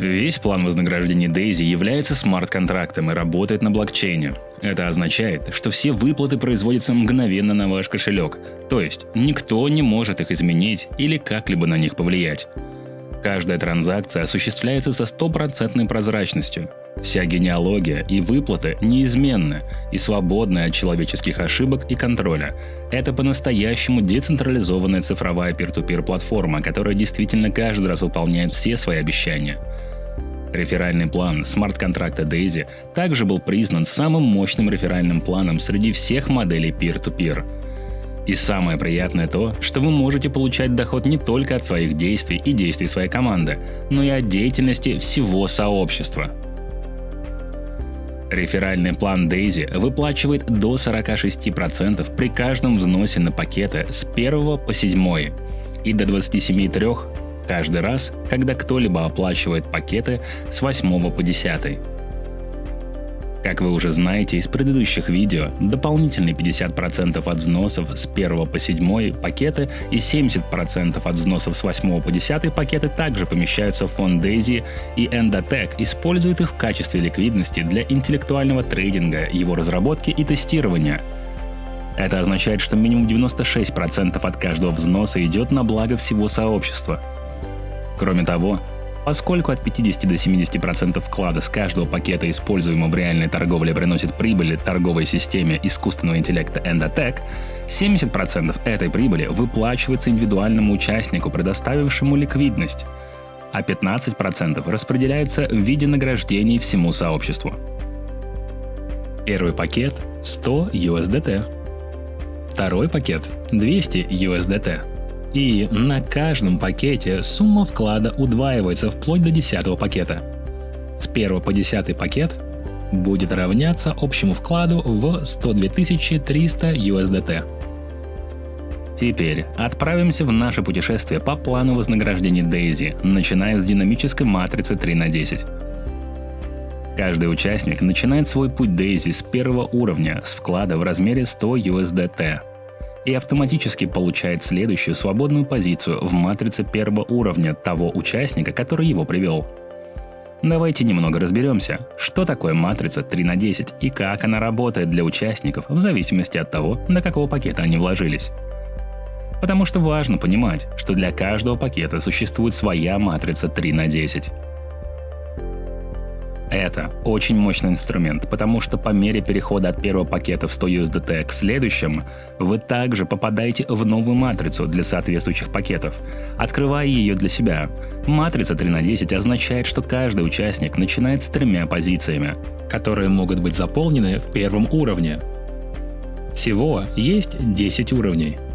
Весь план вознаграждения Дейзи является смарт-контрактом и работает на блокчейне. Это означает, что все выплаты производятся мгновенно на ваш кошелек, то есть никто не может их изменить или как-либо на них повлиять. Каждая транзакция осуществляется со стопроцентной прозрачностью. Вся генеалогия и выплаты неизменны и свободны от человеческих ошибок и контроля. Это по-настоящему децентрализованная цифровая peer-to-peer платформа, которая действительно каждый раз выполняет все свои обещания. Реферальный план смарт-контракта Daisy также был признан самым мощным реферальным планом среди всех моделей peer-to-peer. И самое приятное то, что вы можете получать доход не только от своих действий и действий своей команды, но и от деятельности всего сообщества. Реферальный план Daisy выплачивает до 46% при каждом взносе на пакеты с 1 по 7 и до 27,3 каждый раз, когда кто-либо оплачивает пакеты с 8 по 10. Как вы уже знаете из предыдущих видео, дополнительные 50% от взносов с 1 по 7 пакеты и 70% от взносов с 8 по 10 пакеты также помещаются в фонд Daisy и Endotech использует их в качестве ликвидности для интеллектуального трейдинга, его разработки и тестирования. Это означает, что минимум 96% от каждого взноса идет на благо всего сообщества – Кроме того, Поскольку от 50 до 70% вклада с каждого пакета, используемого в реальной торговле, приносит прибыли торговой системе искусственного интеллекта Endotech, 70% этой прибыли выплачивается индивидуальному участнику, предоставившему ликвидность, а 15% распределяется в виде награждений всему сообществу. Первый пакет – 100 USDT. Второй пакет – 200 USDT. И на каждом пакете сумма вклада удваивается вплоть до 10 пакета. С 1 по 10 пакет будет равняться общему вкладу в 102 300 USDT. Теперь отправимся в наше путешествие по плану вознаграждения Дейзи, начиная с динамической матрицы 3 на 10. Каждый участник начинает свой путь Дейзи с первого уровня с вклада в размере 100 USDT и автоматически получает следующую свободную позицию в матрице первого уровня того участника, который его привел. Давайте немного разберемся, что такое матрица 3 на 10 и как она работает для участников в зависимости от того, на какого пакета они вложились. Потому что важно понимать, что для каждого пакета существует своя матрица 3 на 10. Это очень мощный инструмент, потому что по мере перехода от первого пакета в 100 USDT к следующему, вы также попадаете в новую матрицу для соответствующих пакетов, открывая ее для себя. Матрица 3 на 10 означает, что каждый участник начинает с тремя позициями, которые могут быть заполнены в первом уровне. Всего есть 10 уровней –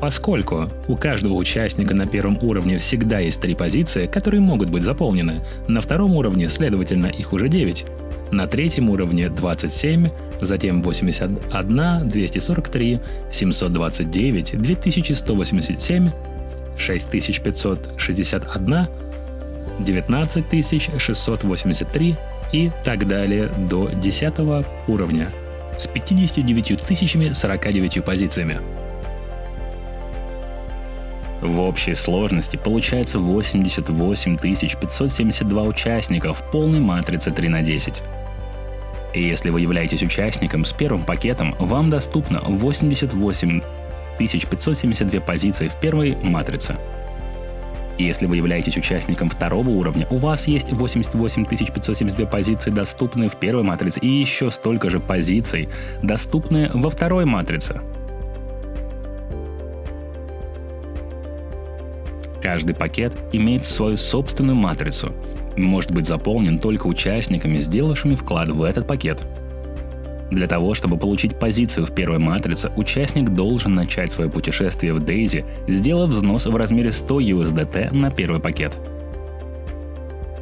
Поскольку у каждого участника на первом уровне всегда есть три позиции, которые могут быть заполнены, на втором уровне, следовательно, их уже 9, на третьем уровне 27, затем 81, 243, 729, 2187, 6561, 19683 и так далее до 10 уровня с 59 тысячами 49 позициями. В общей сложности получается 88 572 участника в полной матрице 3 на 10. И если вы являетесь участником с первым пакетом, вам доступно 88 572 позиции в первой матрице. Если вы являетесь участником второго уровня, у вас есть 88 572 позиции, доступные в первой матрице, и еще столько же позиций, доступные во второй матрице. Каждый пакет имеет свою собственную матрицу и может быть заполнен только участниками, сделавшими вклад в этот пакет. Для того, чтобы получить позицию в первой матрице, участник должен начать свое путешествие в Дейзи, сделав взнос в размере 100 USDT на первый пакет.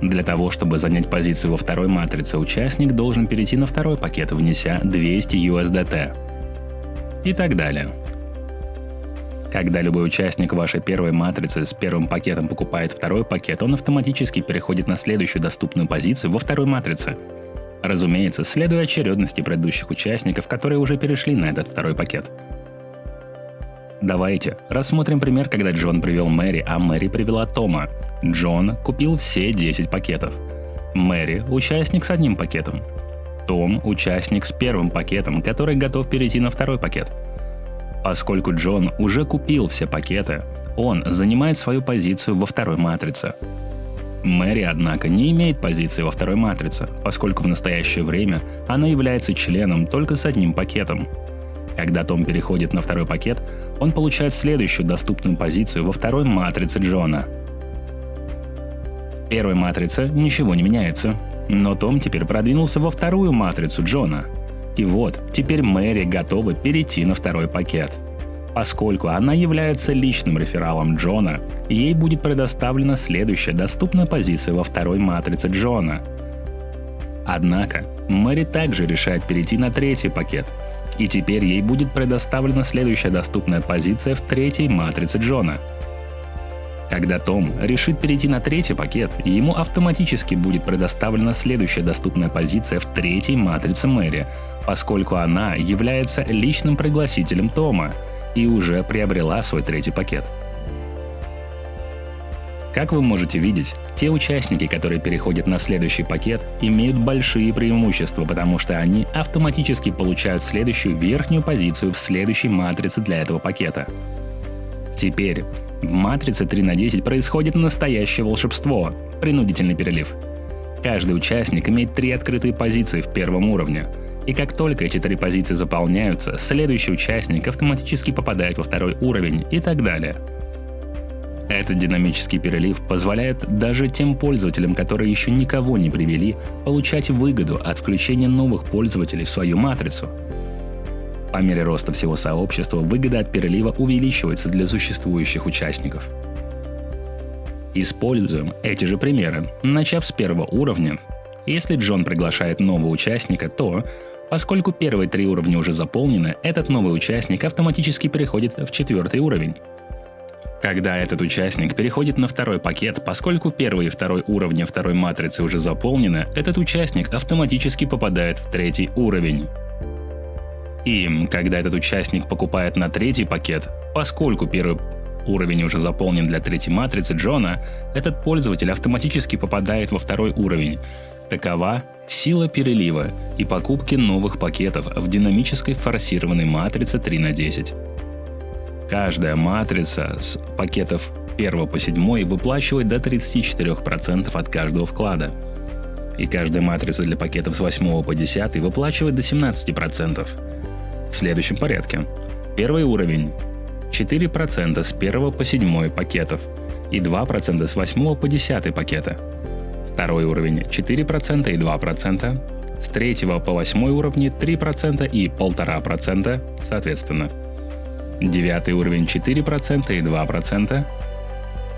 Для того, чтобы занять позицию во второй матрице, участник должен перейти на второй пакет, внеся 200 USDT. И так далее. Когда любой участник вашей первой матрицы с первым пакетом покупает второй пакет, он автоматически переходит на следующую доступную позицию во второй матрице. Разумеется, следуя очередности предыдущих участников, которые уже перешли на этот второй пакет. Давайте рассмотрим пример, когда Джон привел Мэри, а Мэри привела Тома. Джон купил все 10 пакетов. Мэри – участник с одним пакетом. Том – участник с первым пакетом, который готов перейти на второй пакет. Поскольку Джон уже купил все пакеты, он занимает свою позицию во второй матрице. Мэри, однако, не имеет позиции во второй матрице, поскольку в настоящее время она является членом только с одним пакетом. Когда Том переходит на второй пакет, он получает следующую доступную позицию во второй матрице Джона. В первой матрице ничего не меняется, но Том теперь продвинулся во вторую матрицу Джона. И вот, теперь Мэри готова перейти на второй пакет. Поскольку она является личным рефералом Джона, ей будет предоставлена следующая доступная позиция во второй матрице Джона. Однако, Мэри также решает перейти на третий пакет – и теперь ей будет предоставлена следующая доступная позиция в третьей матрице Джона. Когда Том решит перейти на третий пакет, ему автоматически будет предоставлена следующая доступная позиция в третьей матрице Мэри, поскольку она является личным пригласителем Тома и уже приобрела свой третий пакет. Как вы можете видеть, те участники, которые переходят на следующий пакет, имеют большие преимущества, потому что они автоматически получают следующую верхнюю позицию в следующей матрице для этого пакета. Теперь в матрице 3 на 10 происходит настоящее волшебство – принудительный перелив. Каждый участник имеет три открытые позиции в первом уровне. И как только эти три позиции заполняются, следующий участник автоматически попадает во второй уровень и так далее – этот динамический перелив позволяет даже тем пользователям, которые еще никого не привели, получать выгоду от включения новых пользователей в свою матрицу. По мере роста всего сообщества выгода от перелива увеличивается для существующих участников. Используем эти же примеры, начав с первого уровня. Если Джон приглашает нового участника, то, поскольку первые три уровня уже заполнены, этот новый участник автоматически переходит в четвертый уровень. Когда этот участник переходит на второй пакет, поскольку первый и второй уровни второй матрицы уже заполнены, этот участник автоматически попадает в третий уровень. И когда этот участник покупает на третий пакет, поскольку первый уровень уже заполнен для третьей матрицы Джона, этот пользователь автоматически попадает во второй уровень. Такова сила перелива и покупки новых пакетов в динамической форсированной матрице 3 на 10. Каждая матрица с пакетов 1 по 7 выплачивает до 34% от каждого вклада. И каждая матрица для пакетов с 8 по 10 выплачивает до 17%. В следующем порядке. Первый уровень 4% с 1 по 7 пакетов и 2% с 8 по 10 пакета. Второй уровень 4% и 2%, с 3 по 8 уровни 3% и 1,5% соответственно. Девятый уровень 4% и 2%.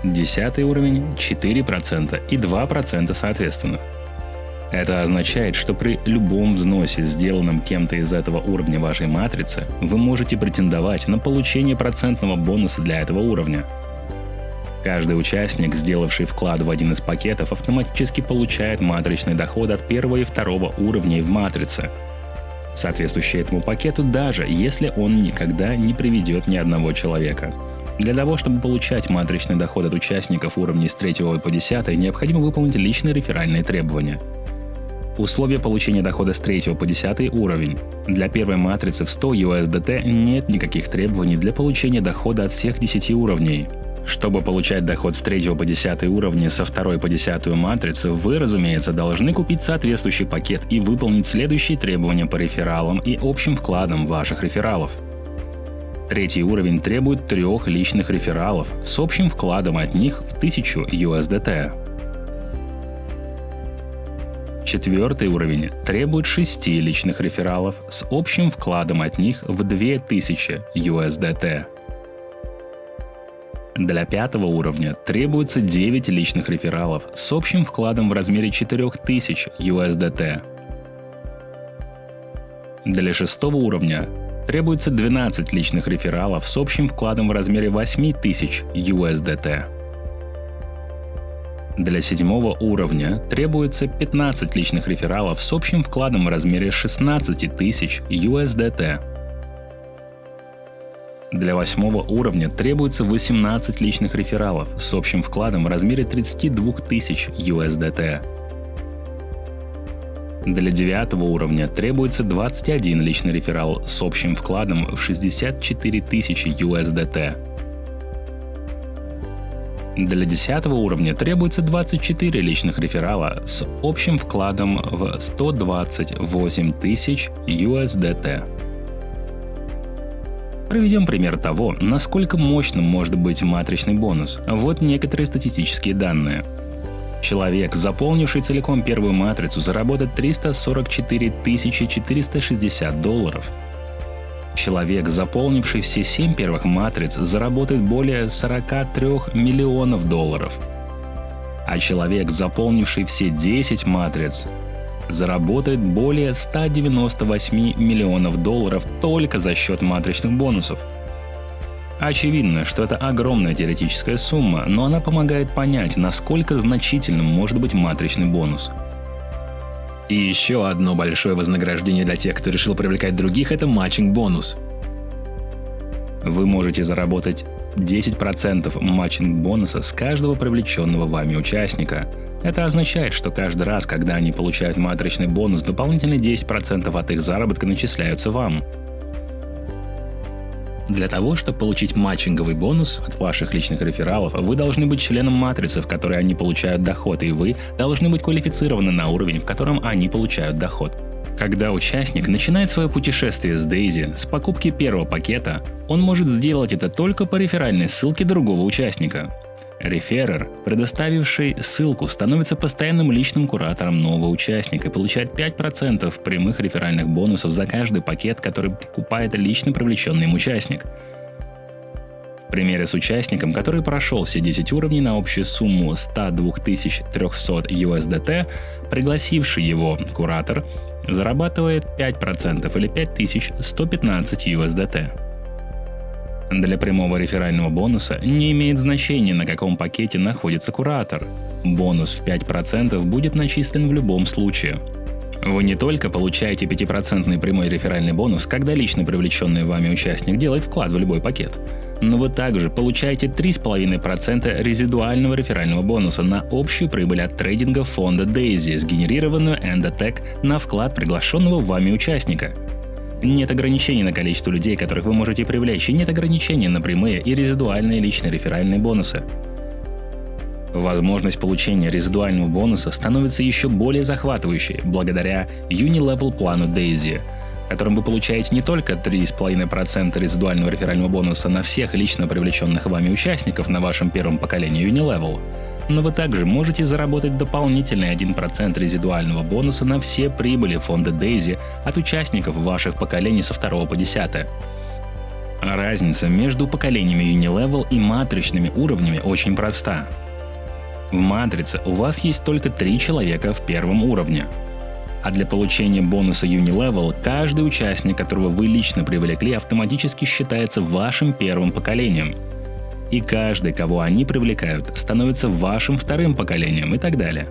Десятый уровень 4% и 2% соответственно. Это означает, что при любом взносе, сделанном кем-то из этого уровня вашей матрицы, вы можете претендовать на получение процентного бонуса для этого уровня. Каждый участник, сделавший вклад в один из пакетов, автоматически получает матричный доход от первого и второго уровней в матрице – соответствующий этому пакету, даже если он никогда не приведет ни одного человека. Для того, чтобы получать матричный доход от участников уровней с 3 по 10, необходимо выполнить личные реферальные требования. Условия получения дохода с 3 по 10 уровень. Для первой матрицы в 100 USDT нет никаких требований для получения дохода от всех 10 уровней. Чтобы получать доход с 3 по 10 уровня со 2 по 10 матрицы, вы, разумеется, должны купить соответствующий пакет и выполнить следующие требования по рефералам и общим вкладам ваших рефералов. Третий уровень требует трех личных рефералов с общим вкладом от них в 1000 USDT. Четвертый уровень требует шести личных рефералов с общим вкладом от них в 2000 USDT. Для пятого уровня требуется 9 личных рефералов с общим вкладом в размере 4000 USDT. Для шестого уровня требуется 12 личных рефералов с общим вкладом в размере 8000 USDT. Для седьмого уровня требуется 15 личных рефералов с общим вкладом в размере 16 тысяч USDT. Для восьмого уровня требуется 18 личных рефералов с общим вкладом в размере 32 тысяч USDT. Для девятого уровня требуется 21 личный реферал с общим вкладом в 64 тысячи USDT. Для 10 уровня требуется 24 личных реферала с общим вкладом в 128 тысяч USDT. Проведем пример того, насколько мощным может быть матричный бонус. Вот некоторые статистические данные. Человек, заполнивший целиком первую матрицу, заработает 344 460 долларов. Человек, заполнивший все семь первых матриц, заработает более 43 миллионов долларов. А человек, заполнивший все 10 матриц, заработает более 198 миллионов долларов только за счет матричных бонусов. Очевидно, что это огромная теоретическая сумма, но она помогает понять, насколько значительным может быть матричный бонус. И еще одно большое вознаграждение для тех, кто решил привлекать других, это матчинг-бонус. Вы можете заработать 10% матчинг-бонуса с каждого привлеченного вами участника – это означает, что каждый раз, когда они получают матричный бонус, дополнительные 10% от их заработка начисляются вам. Для того, чтобы получить матчинговый бонус от ваших личных рефералов, вы должны быть членом матрицы, в которой они получают доход, и вы должны быть квалифицированы на уровень, в котором они получают доход. Когда участник начинает свое путешествие с Дейзи с покупки первого пакета, он может сделать это только по реферальной ссылке другого участника. Реферер, предоставивший ссылку, становится постоянным личным куратором нового участника и получает 5% прямых реферальных бонусов за каждый пакет, который покупает лично привлеченный им участник. В примере с участником, который прошел все 10 уровней на общую сумму 102 300 USDT, пригласивший его куратор зарабатывает 5% или 5115 USDT. Для прямого реферального бонуса не имеет значения, на каком пакете находится куратор. Бонус в 5% будет начислен в любом случае. Вы не только получаете 5% прямой реферальный бонус, когда лично привлеченный вами участник делает вклад в любой пакет, но вы также получаете 3,5% резидуального реферального бонуса на общую прибыль от трейдинга фонда Daisy, сгенерированную Endotech на вклад приглашенного вами участника – нет ограничений на количество людей, которых вы можете привлечь, и нет ограничений на прямые и резидуальные личные реферальные бонусы. Возможность получения резидуального бонуса становится еще более захватывающей благодаря Unilevel плану Daisy, которым вы получаете не только 3,5% резидуального реферального бонуса на всех лично привлеченных вами участников на вашем первом поколении Unilevel, но вы также можете заработать дополнительный 1% резидуального бонуса на все прибыли фонда Daisy от участников ваших поколений со 2 по 10. Разница между поколениями Unilevel и матричными уровнями очень проста. В матрице у вас есть только три человека в первом уровне. А для получения бонуса Unilevel каждый участник, которого вы лично привлекли, автоматически считается вашим первым поколением – и каждый, кого они привлекают, становится вашим вторым поколением и так далее.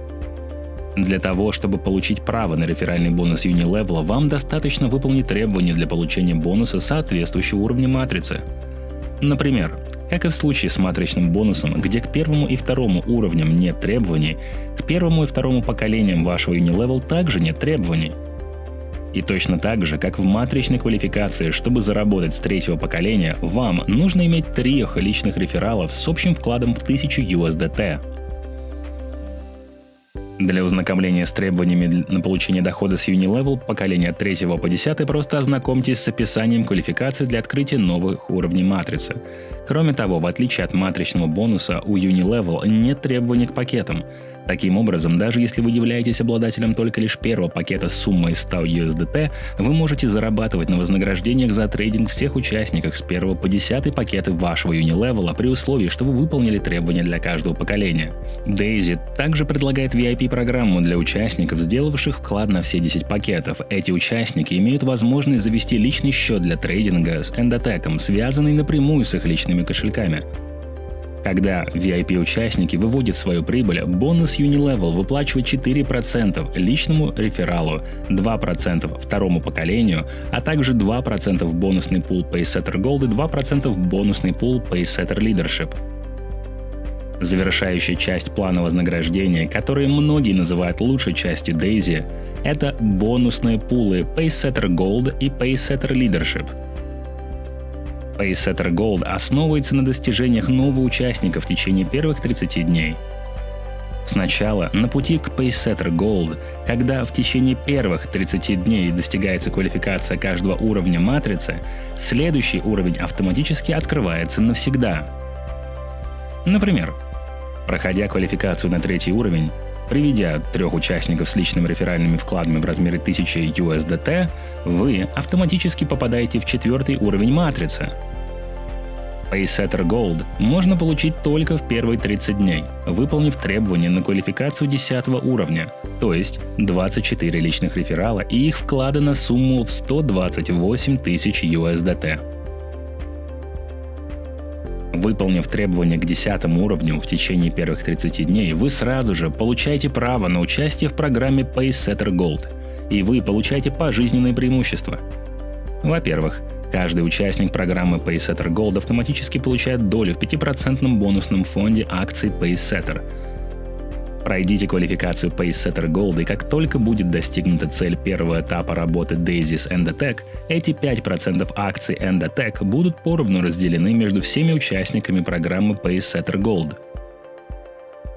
Для того, чтобы получить право на реферальный бонус Unilevel, вам достаточно выполнить требования для получения бонуса соответствующего уровня матрицы. Например, как и в случае с матричным бонусом, где к первому и второму уровням нет требований, к первому и второму поколениям вашего Unilevel также нет требований – и точно так же, как в матричной квалификации, чтобы заработать с третьего поколения, вам нужно иметь трех личных рефералов с общим вкладом в 1000 USDT. Для ознакомления с требованиями на получение дохода с Unilevel поколения от 3 по 10 просто ознакомьтесь с описанием квалификации для открытия новых уровней матрицы. Кроме того, в отличие от матричного бонуса, у Unilevel нет требований к пакетам. Таким образом, даже если вы являетесь обладателем только лишь первого пакета с суммой 100 USDT, вы можете зарабатывать на вознаграждениях за трейдинг всех участников с 1 по 10 пакеты вашего Unilevel при условии, что вы выполнили требования для каждого поколения. Daisy также предлагает VIP-программу для участников, сделавших вклад на все 10 пакетов. Эти участники имеют возможность завести личный счет для трейдинга с Endotech, связанный напрямую с их личными кошельками. Когда VIP-участники выводят свою прибыль, бонус Unilevel выплачивает 4% личному рефералу, 2% второму поколению, а также 2% в бонусный пул Paysetter Gold и 2% в бонусный пул Paysetter Leadership. Завершающая часть плана вознаграждения, которые многие называют лучшей частью Daisy, это бонусные пулы Paysetter Gold и Paysetter Leadership – Pacesetter Gold основывается на достижениях нового участника в течение первых 30 дней. Сначала на пути к Pacesetter Gold, когда в течение первых 30 дней достигается квалификация каждого уровня матрицы, следующий уровень автоматически открывается навсегда. Например, проходя квалификацию на третий уровень, Приведя трех участников с личными реферальными вкладами в размере 1000 USDT, вы автоматически попадаете в четвертый уровень матрицы. Paysetter Gold можно получить только в первые 30 дней, выполнив требования на квалификацию 10 уровня, то есть 24 личных реферала и их вклада на сумму в 128 тысяч USDT. Выполнив требования к 10 уровню в течение первых 30 дней, вы сразу же получаете право на участие в программе Pacesetter Gold, и вы получаете пожизненные преимущества. Во-первых, каждый участник программы Pacesetter Gold автоматически получает долю в 5% бонусном фонде акций Pacesetter – Пройдите квалификацию PaceSetter Gold, и как только будет достигнута цель первого этапа работы Daisy с Endotech, эти 5% акций Endotech будут поровну разделены между всеми участниками программы PaceSetter Gold.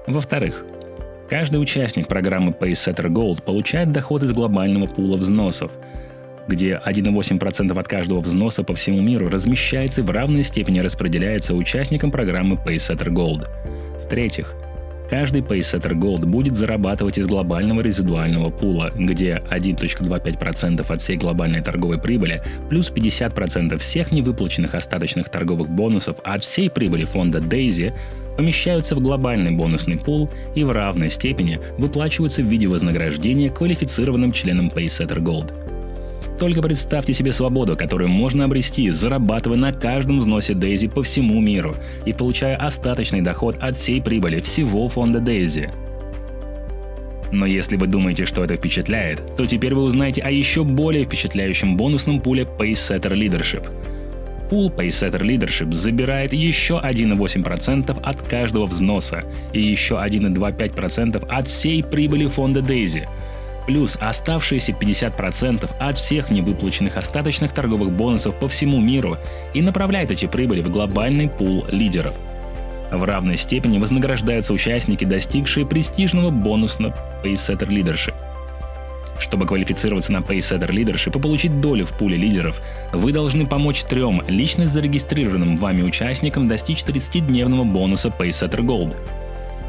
Во-вторых, каждый участник программы PaceSetter Gold получает доход из глобального пула взносов, где 1,8% от каждого взноса по всему миру размещается и в равной степени распределяется участникам программы PaceSetter Gold. В-третьих, Каждый PaySetter Gold будет зарабатывать из глобального резидуального пула, где 1.25% от всей глобальной торговой прибыли плюс 50% всех невыплаченных остаточных торговых бонусов от всей прибыли фонда Daisy помещаются в глобальный бонусный пул и в равной степени выплачиваются в виде вознаграждения квалифицированным членам PaySetter Gold. Только представьте себе свободу, которую можно обрести, зарабатывая на каждом взносе Дейзи по всему миру и получая остаточный доход от всей прибыли всего фонда Дейзи. Но если вы думаете, что это впечатляет, то теперь вы узнаете о еще более впечатляющем бонусном пуле Paysetter Leadership. Пул Paysetter Leadership забирает еще 1,8% от каждого взноса и еще 1,25% от всей прибыли фонда Daisy – плюс оставшиеся 50% от всех невыплаченных остаточных торговых бонусов по всему миру и направляет эти прибыли в глобальный пул лидеров. В равной степени вознаграждаются участники, достигшие престижного бонусного Paysetter Leadership. Чтобы квалифицироваться на Paysetter Leadership и получить долю в пуле лидеров, вы должны помочь трем лично зарегистрированным вами участникам достичь 30-дневного бонуса Paysetter Gold –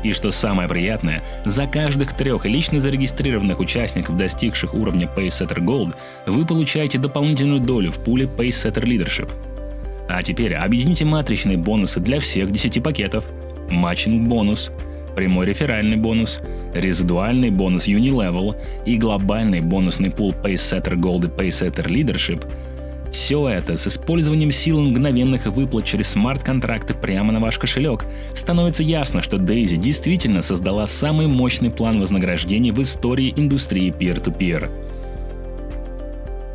и что самое приятное, за каждых трех лично зарегистрированных участников, достигших уровня Paysetter Gold, вы получаете дополнительную долю в пуле Paysetter Leadership. А теперь объедините матричные бонусы для всех 10 пакетов. Матчинг бонус, прямой реферальный бонус, резидуальный бонус Unilevel и глобальный бонусный пул Paysetter Gold и Paysetter Leadership – все это с использованием силы мгновенных выплат через смарт-контракты прямо на ваш кошелек. Становится ясно, что Дейзи действительно создала самый мощный план вознаграждений в истории индустрии peer-to-peer.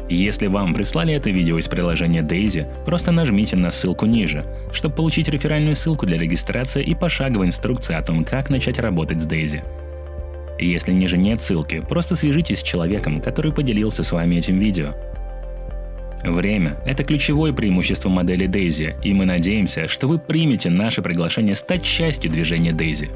Если вам прислали это видео из приложения Daisy, просто нажмите на ссылку ниже, чтобы получить реферальную ссылку для регистрации и пошаговой инструкции о том, как начать работать с Daisy. Если ниже нет ссылки, просто свяжитесь с человеком, который поделился с вами этим видео. Время – это ключевое преимущество модели Daisy, и мы надеемся, что вы примете наше приглашение стать частью движения Daisy.